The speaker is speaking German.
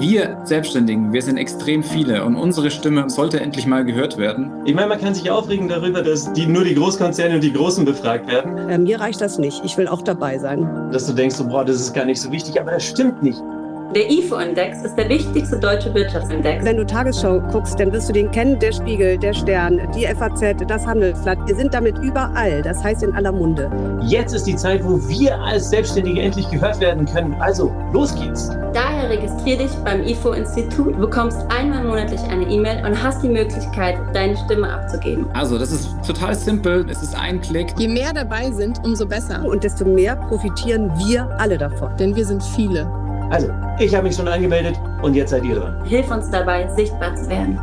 Wir Selbstständigen, wir sind extrem viele und unsere Stimme sollte endlich mal gehört werden. Ich meine, man kann sich aufregen darüber, dass die, nur die Großkonzerne und die Großen befragt werden. Äh, mir reicht das nicht. Ich will auch dabei sein. Dass du denkst, boah, das ist gar nicht so wichtig, aber das stimmt nicht. Der IFO-Index ist der wichtigste deutsche Wirtschaftsindex. Wenn du Tagesschau guckst, dann wirst du den kennen, der Spiegel, der Stern, die FAZ, das Handelsblatt. Wir sind damit überall, das heißt in aller Munde. Jetzt ist die Zeit, wo wir als Selbstständige endlich gehört werden können. Also, los geht's. Daher registrier dich beim IFO-Institut, du bekommst einmal monatlich eine E-Mail und hast die Möglichkeit, deine Stimme abzugeben. Also, das ist total simpel. Es ist ein Klick. Je mehr dabei sind, umso besser. Und desto mehr profitieren wir alle davon. Denn wir sind viele. Also, ich habe mich schon angemeldet und jetzt seid ihr dran. Hilf uns dabei, sichtbar zu werden.